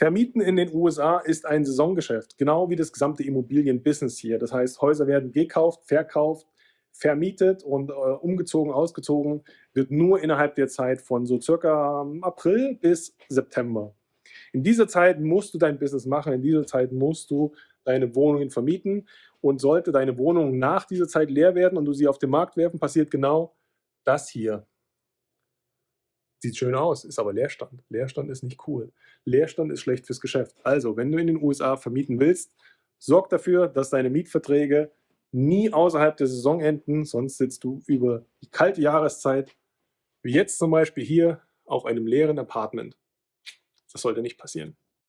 Vermieten in den USA ist ein Saisongeschäft, genau wie das gesamte Immobilienbusiness hier. Das heißt, Häuser werden gekauft, verkauft, vermietet und äh, umgezogen, ausgezogen, wird nur innerhalb der Zeit von so circa ähm, April bis September. In dieser Zeit musst du dein Business machen, in dieser Zeit musst du deine Wohnungen vermieten und sollte deine Wohnung nach dieser Zeit leer werden und du sie auf den Markt werfen, passiert genau das hier. Sieht schön aus, ist aber Leerstand. Leerstand ist nicht cool. Leerstand ist schlecht fürs Geschäft. Also, wenn du in den USA vermieten willst, sorg dafür, dass deine Mietverträge nie außerhalb der Saison enden, sonst sitzt du über die kalte Jahreszeit, wie jetzt zum Beispiel hier, auf einem leeren Apartment. Das sollte nicht passieren.